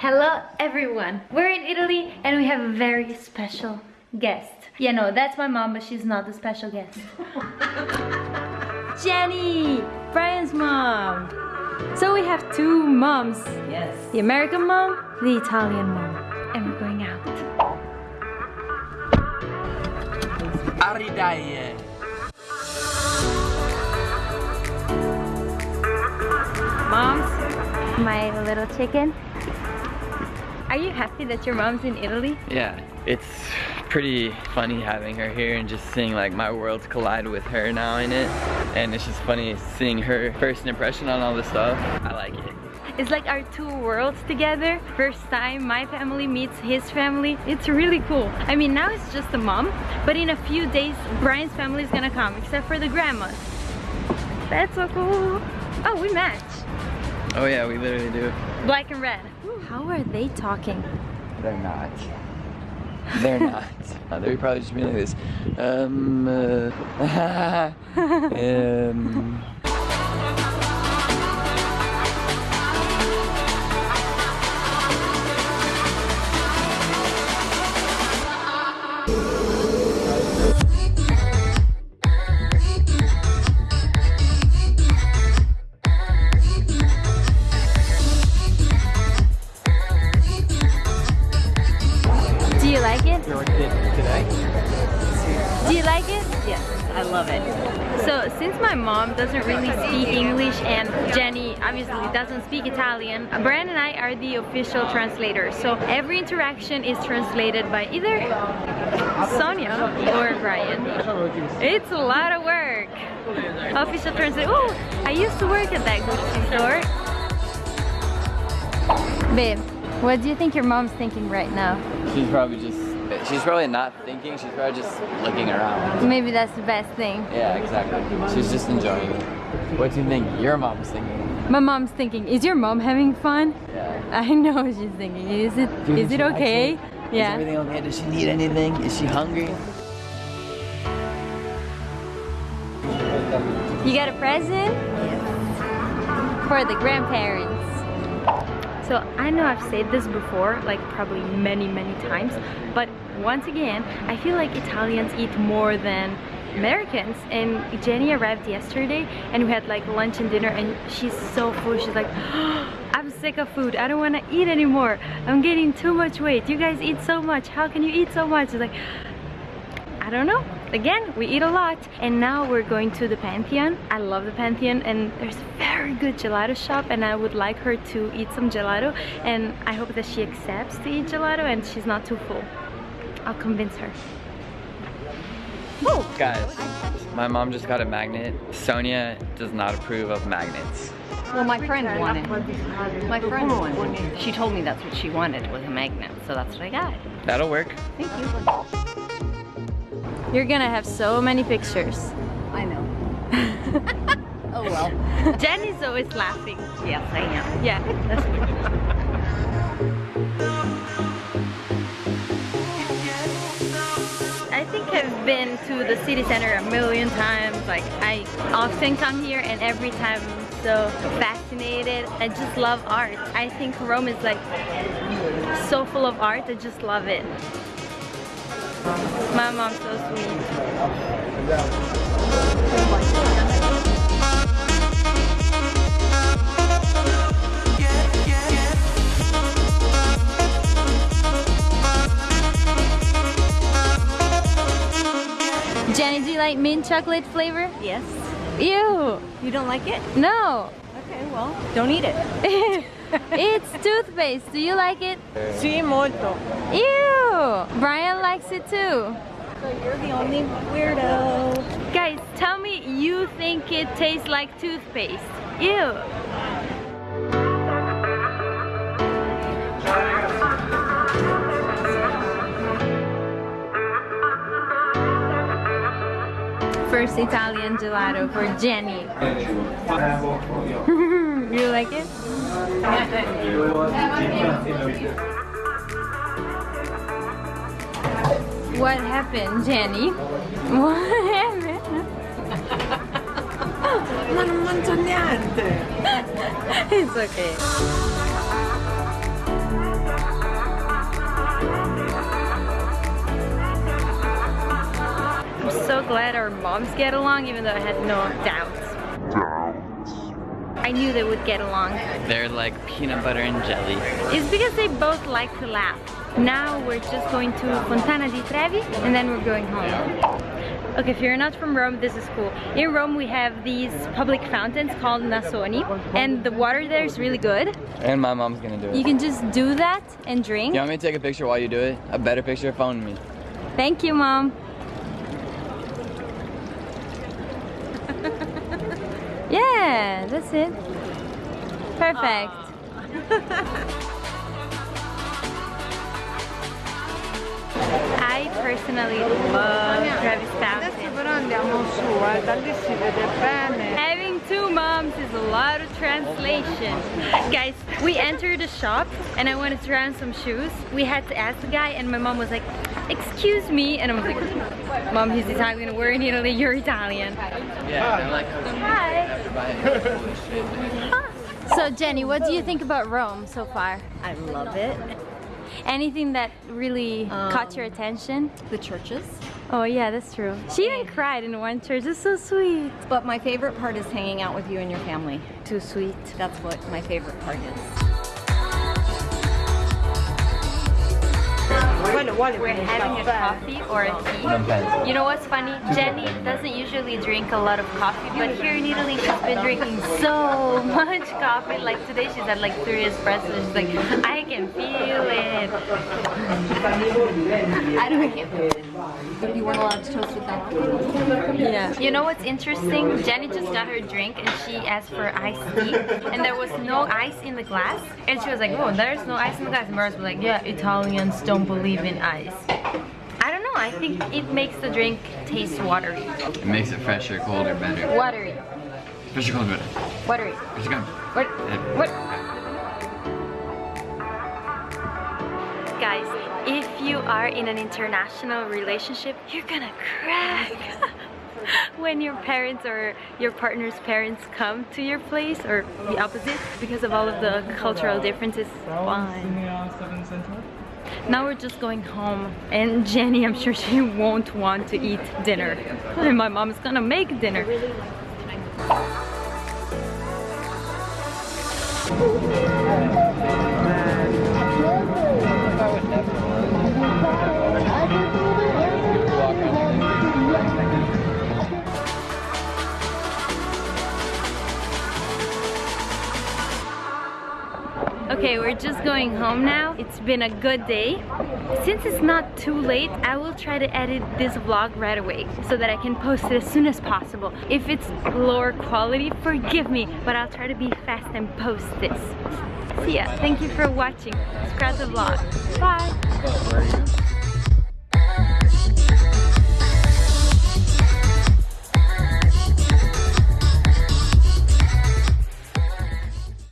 Hello everyone! We're in Italy and we have a very special guest. Yeah, no, that's my mom, but she's not the special guest. Jenny! Brian's mom! So we have two moms. Yes. The American mom, the Italian mom. And we're going out. Aridaie. Moms, my little chicken. Are you happy that your mom's in Italy? Yeah, it's pretty funny having her here and just seeing like my worlds collide with her now in it. And it's just funny seeing her first impression on all this stuff. I like it. It's like our two worlds together. First time my family meets his family. It's really cool. I mean, now it's just the mom, but in a few days, Brian's family is gonna come, except for the grandmas. That's so cool. Oh, we match. Oh yeah, we literally do. Black and red. How are they talking? They're not. They're not. They're probably just being like this. Um, uh, um. Do you like it? Yes, I love it. So since my mom doesn't really speak English and Jenny obviously doesn't speak Italian, Brian and I are the official translators. So every interaction is translated by either Sonia or Brian. It's a lot of work. Official translator. Oh, I used to work at that Gucci store. Babe, what do you think your mom's thinking right now? She's probably just. She's probably not thinking. She's probably just looking around. Maybe that's the best thing. Yeah, exactly. She's just enjoying it. What do you think your mom's thinking? My mom's thinking, is your mom having fun? Yeah. I know what she's thinking. Is it Dude, is it she likes okay? Is Yeah. everything okay? Does she need anything? Is she hungry? You got a present? For the grandparents. So I know I've said this before, like probably many, many times, but once again, I feel like Italians eat more than Americans. And Jenny arrived yesterday and we had like lunch and dinner and she's so full. She's like, I'm sick of food. I don't want to eat anymore. I'm getting too much weight. You guys eat so much. How can you eat so much? She's like, I don't know. Again, we eat a lot. And now we're going to the Pantheon. I love the Pantheon and there's a very good gelato shop and I would like her to eat some gelato and I hope that she accepts to eat gelato and she's not too full. I'll convince her. Whoa. Guys, my mom just got a magnet. Sonia does not approve of magnets. Well, my friend wanted. My friend wanted. She told me that's what she wanted was a magnet, so that's what I got. That'll work. Thank you. You're gonna have so many pictures. I know. oh well. Jenny's always laughing. Yes, I am. Yeah, I think I've been to the city center a million times. Like I often come here and every time I'm so fascinated. I just love art. I think Rome is like so full of art. I just love it. My mom's so sweet. Jenny, do you like mint chocolate flavor? Yes. Ew. You don't like it? No. Okay, well, don't eat it. it's toothpaste. Do you like it? Sì, molto. Ew. Brian likes it too. So you're the only weirdo. Guys, tell me you think it tastes like toothpaste. Ew. First Italian gelato for Jenny. you like it? What happened, Jenny? What happened? Ma non mangio niente! It's okay. so glad our moms get along even though I had no doubts. I knew they would get along. They're like peanut butter and jelly. It's because they both like to laugh. Now we're just going to Fontana di Trevi and then we're going home. Okay, if you're not from Rome, this is cool. In Rome, we have these public fountains called Nasoni, and the water there is really good. And my mom's gonna do it. You can just do that and drink. You want me to take a picture while you do it? A better picture? Phone me. Thank you, Mom. yeah, that's it. Perfect. Ah. I personally love Travis Adesso Fountain. però andiamo su, eh, da lì si vede bene. Having two moms is a lot of translation. Guys, we entered the shop and I wanted to try on some shoes. We had to ask the guy and my mom was like, excuse me. And I was like, mom, he's Italian, we're in Italy, you're Italian. Yeah, like, Hi. So Jenny, what do you think about Rome so far? I love it. Anything that really caught your um, attention? The churches. Oh yeah, that's true. She even cried in one church. It's so sweet. But my favorite part is hanging out with you and your family. Too sweet. That's what my favorite part is. We're having a coffee or a tea. You know what's funny? Jenny doesn't usually drink a lot of coffee, but here in Italy she's been drinking so much coffee. Like today she's had like three espressos. She's like, I can feel it. I don't do it. You weren't allowed to toast with that. Yeah. You know what's interesting? Jenny just got her drink and she asked for iced tea, and there was no ice in the glass. And she was like, "Oh, there's no ice in the glass." And Mars was like, "Yeah, Italians don't believe in ice." I don't know. I think it makes the drink taste watery. it makes it fresher, colder, better. Watery. Fresher, colder, better. Watery. Fresher, colder. What? What? You are in an international relationship, you're gonna crack when your parents or your partner's parents come to your place or the opposite because of all of the cultural differences. Now we're just going home and Jenny, I'm sure she won't want to eat dinner. And my mom's gonna make dinner. Okay, we're just going home now. It's been a good day. Since it's not too late, I will try to edit this vlog right away so that I can post it as soon as possible. If it's lower quality, forgive me, but I'll try to be fast and post this. See ya. Thank you for watching. Subscribe the vlog. Bye.